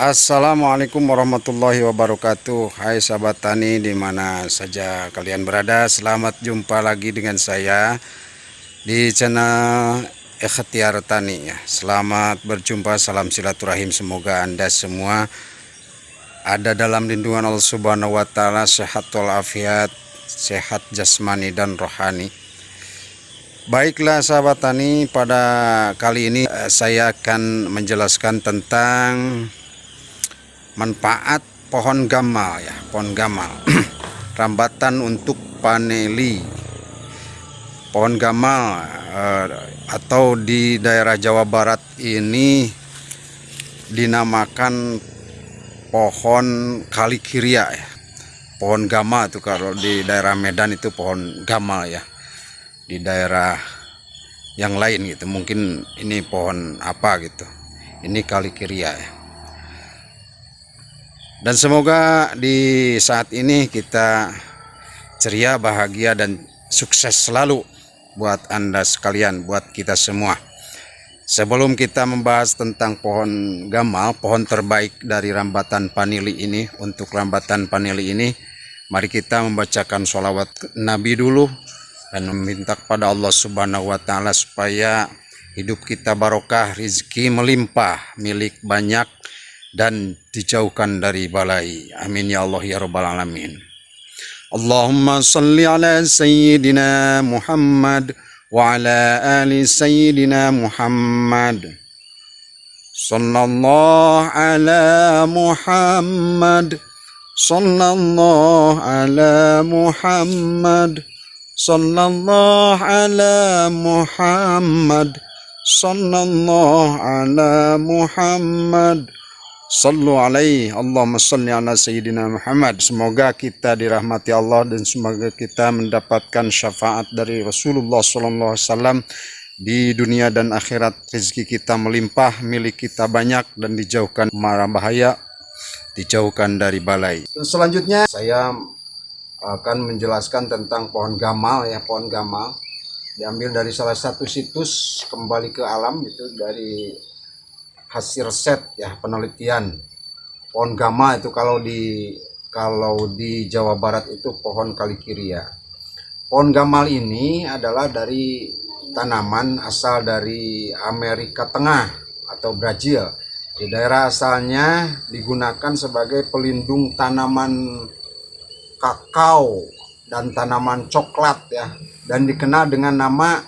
Assalamualaikum warahmatullahi wabarakatuh. Hai sahabat tani di mana saja kalian berada? Selamat jumpa lagi dengan saya Di channel Ikhtiar Tani. Selamat berjumpa Salam silaturahim. Semoga anda semua Ada dalam lindungan Allah subhanahu wa ta'ala Sehat walafiat Sehat jasmani dan rohani. Baiklah sahabat tani pada kali ini eh, saya akan menjelaskan tentang manfaat pohon gamal ya pohon gamal rambatan untuk paneli. Pohon gamal eh, atau di daerah Jawa Barat ini dinamakan pohon kalikiria ya. Pohon gamal itu kalau di daerah Medan itu pohon gamal ya. Di daerah yang lain gitu mungkin ini pohon apa gitu. Ini kalikiria ya dan semoga di saat ini kita ceria, bahagia, dan sukses selalu buat Anda sekalian, buat kita semua. Sebelum kita membahas tentang pohon gamal, pohon terbaik dari rambatan panili ini, untuk rambatan panili ini, mari kita membacakan sholawat Nabi dulu dan meminta kepada Allah Subhanahu wa Ta'ala supaya hidup kita barokah, rizki melimpah, milik banyak, dan dijauhkan dari balai. Amin ya Allah ya rabbal alamin. Allahumma salli ala sayyidina Muhammad wa ala ali sayyidina Muhammad. Sallallahu ala Muhammad. Sallallahu ala Muhammad. Sallallahu ala Muhammad. Sallallahu ala Muhammad. Sallu alaihi Allahumma salli ala Sayyidina Muhammad. Semoga kita dirahmati Allah dan semoga kita mendapatkan syafaat dari Rasulullah SAW di dunia dan akhirat. Rezeki kita melimpah, milik kita banyak dan dijauhkan marah bahaya, dijauhkan dari balai. Selanjutnya saya akan menjelaskan tentang pohon gamal ya, pohon gamal. Diambil dari salah satu situs kembali ke alam itu dari hasil riset ya penelitian. Pohon gama itu kalau di kalau di Jawa Barat itu pohon kalikiria pohon gamal ini adalah dari tanaman asal dari Amerika Tengah atau Brazil. Di daerah asalnya digunakan sebagai pelindung tanaman kakao dan tanaman coklat ya. Dan dikenal dengan nama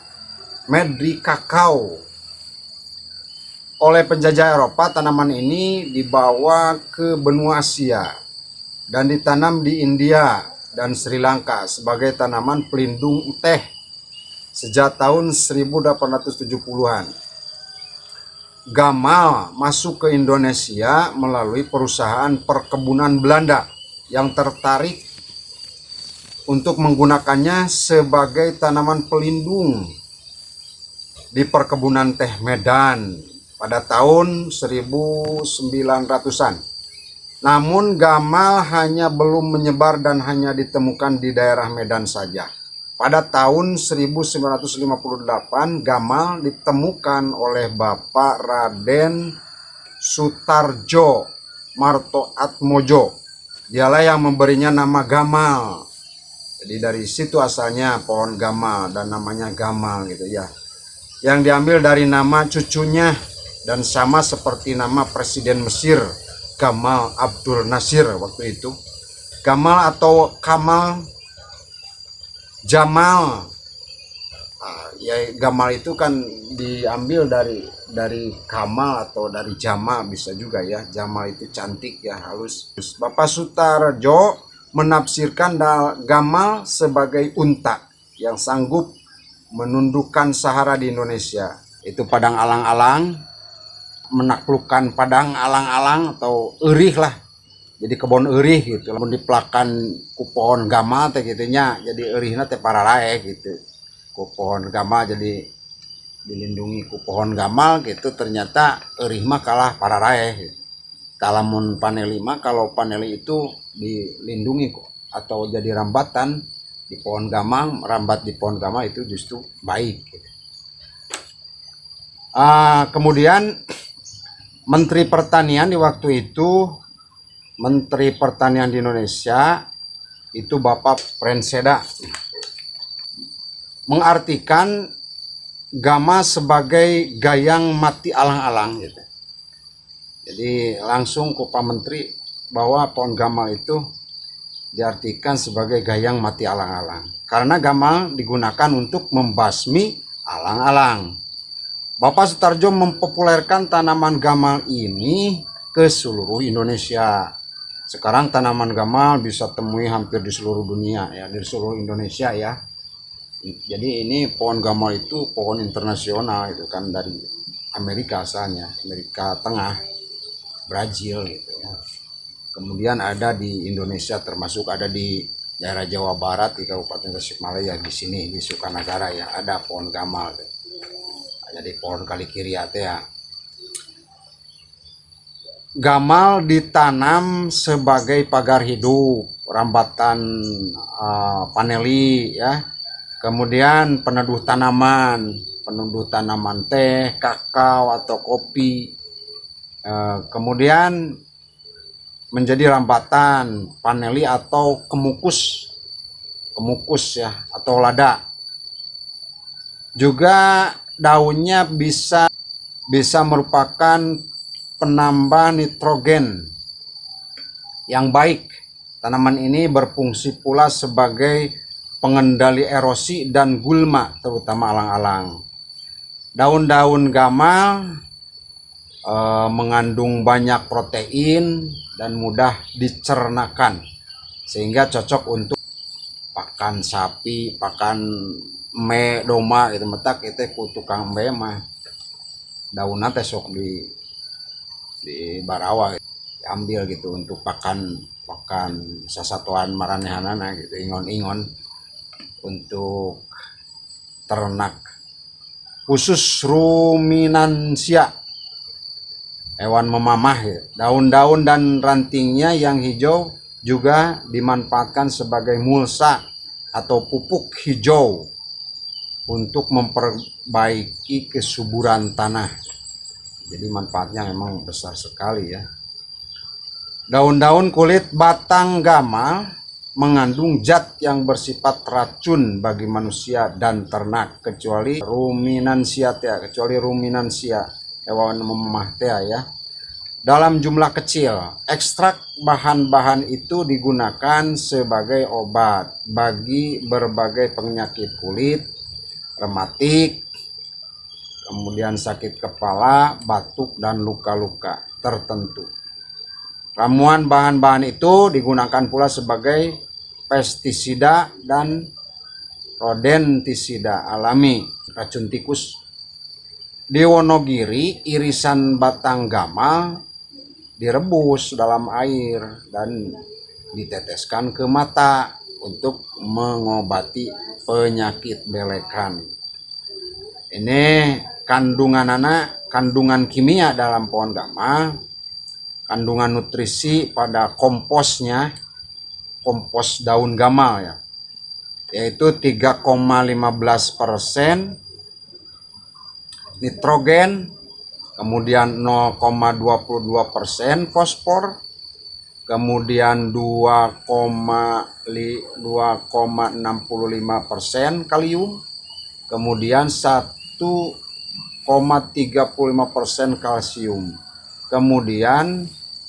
medri kakao oleh penjajah Eropa, tanaman ini dibawa ke benua Asia dan ditanam di India dan Sri Lanka sebagai tanaman pelindung teh sejak tahun 1870-an. Gamal masuk ke Indonesia melalui perusahaan perkebunan Belanda yang tertarik untuk menggunakannya sebagai tanaman pelindung di perkebunan teh Medan pada tahun 1900-an. Namun gamal hanya belum menyebar dan hanya ditemukan di daerah Medan saja. Pada tahun 1958 gamal ditemukan oleh Bapak Raden Sutarjo Marto Atmojo. Dialah yang memberinya nama gamal. Jadi dari situ asalnya pohon gamal dan namanya gamal gitu ya. Yang diambil dari nama cucunya dan sama seperti nama Presiden Mesir Gamal Abdul Nasir waktu itu. Gamal atau Kamal Jamal. Nah, ya Gamal itu kan diambil dari dari Kamal atau dari Jamal bisa juga ya. Jamal itu cantik ya halus. Bapak Sutarjo menafsirkan Gamal sebagai unta yang sanggup menundukkan Sahara di Indonesia. Itu padang alang-alang menaklukkan padang alang-alang atau erih lah jadi kebun erih gitu lamun diplakan ku pohon gama teh gitunya jadi erihna teh pararae gitu ku pohon gama jadi dilindungi ku pohon gamal gitu ternyata erih mah kalah pararae gitu. talamun paneli mah kalau paneli itu dilindungi atau jadi rambatan di pohon gamal rambat di pohon gamal itu justru baik gitu. uh, kemudian Menteri Pertanian di waktu itu Menteri Pertanian di Indonesia itu Bapak Prenseda mengartikan gama sebagai gayang mati alang-alang gitu. Jadi langsung ke Menteri bahwa pohon gamal itu diartikan sebagai gayang mati alang-alang. Karena gamal digunakan untuk membasmi alang-alang. Bapak Sutarjo mempopulerkan tanaman gamal ini ke seluruh Indonesia. Sekarang tanaman gamal bisa temui hampir di seluruh dunia ya, di seluruh Indonesia ya. Jadi ini pohon gamal itu pohon internasional itu kan dari Amerika asalnya, Amerika Tengah, Brazil gitu ya. Kemudian ada di Indonesia termasuk ada di daerah Jawa Barat di Kabupaten Tasikmalaya di sini di Sukanagara ya ada pohon gamal. Gitu jadi pohon kali kiri ya. Gamal ditanam sebagai pagar hidup rambatan uh, paneli ya. Kemudian peneduh tanaman peneduh tanaman teh kakao atau kopi. Uh, kemudian menjadi rambatan paneli atau kemukus kemukus ya atau lada. Juga daunnya bisa bisa merupakan penambah nitrogen yang baik. Tanaman ini berfungsi pula sebagai pengendali erosi dan gulma terutama alang-alang. Daun-daun gamal e, mengandung banyak protein dan mudah dicernakan sehingga cocok untuk pakan sapi, pakan me doma gitu metak itu ku tukang me mah daun teh sok di di barawa gitu. ambil gitu untuk pakan pakan sasatuan maranehanana gitu ingon-ingon untuk ternak khusus ruminansia hewan memamah ya. daun-daun dan rantingnya yang hijau juga dimanfaatkan sebagai mulsa atau pupuk hijau untuk memperbaiki kesuburan tanah. Jadi manfaatnya memang besar sekali ya. Daun-daun kulit batang gamal mengandung zat yang bersifat racun bagi manusia dan ternak kecuali ruminansia ya, kecuali ruminansia hewan memah ya. Dalam jumlah kecil, ekstrak bahan-bahan itu digunakan sebagai obat bagi berbagai penyakit kulit, rematik, kemudian sakit kepala, batuk, dan luka-luka tertentu. Ramuan bahan-bahan itu digunakan pula sebagai pestisida dan rodentisida alami, racun tikus. Di Wonogiri, irisan batang gamal direbus dalam air dan diteteskan ke mata untuk mengobati penyakit belekan. Ini kandungan anak, kandungan kimia dalam pohon gama, kandungan nutrisi pada komposnya, kompos daun gamal ya, yaitu 3,15 persen nitrogen, kemudian 0,22 persen fosfor, kemudian 2,65 persen kalium, kemudian 1,35 persen kalsium, kemudian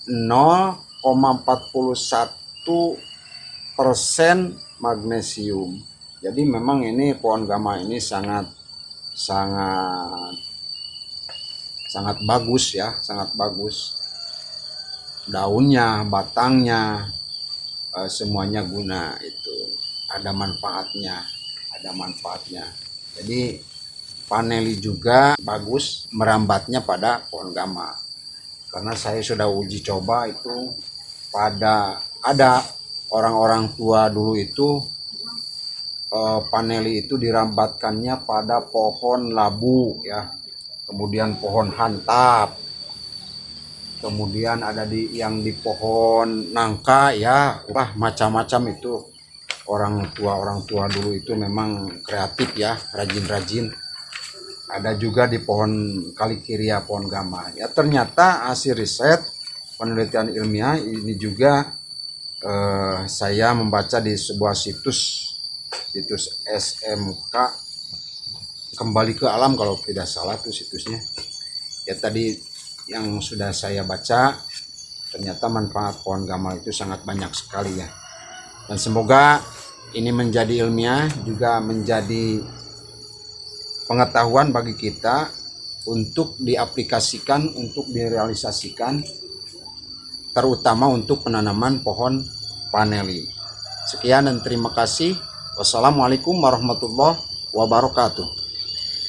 0,41 persen magnesium. Jadi memang ini pohon gama ini sangat sangat sangat bagus ya, sangat bagus daunnya, batangnya, uh, semuanya guna itu ada manfaatnya, ada manfaatnya. Jadi paneli juga bagus merambatnya pada pohon gama. Karena saya sudah uji coba itu pada ada orang-orang tua dulu itu uh, paneli itu dirambatkannya pada pohon labu ya. Kemudian pohon hantap, kemudian ada di yang di pohon nangka ya. Wah macam-macam itu. Orang tua orang tua dulu itu memang kreatif ya. Rajin-rajin. Ada juga di pohon kalikiria pohon gama. Ya ternyata hasil riset penelitian ilmiah ini juga eh, saya membaca di sebuah situs situs SMK kembali ke alam kalau tidak salah tuh situsnya. Ya tadi yang sudah saya baca ternyata manfaat pohon gamal itu sangat banyak sekali ya. Dan semoga ini menjadi ilmiah juga menjadi pengetahuan bagi kita untuk diaplikasikan untuk direalisasikan terutama untuk penanaman pohon paneli. Sekian dan terima kasih. Wassalamualaikum warahmatullahi wabarakatuh